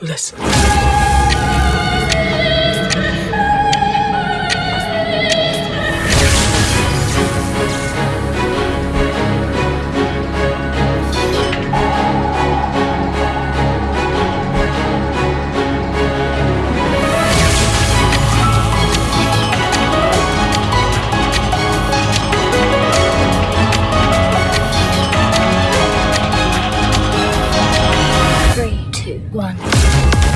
Listen. quan.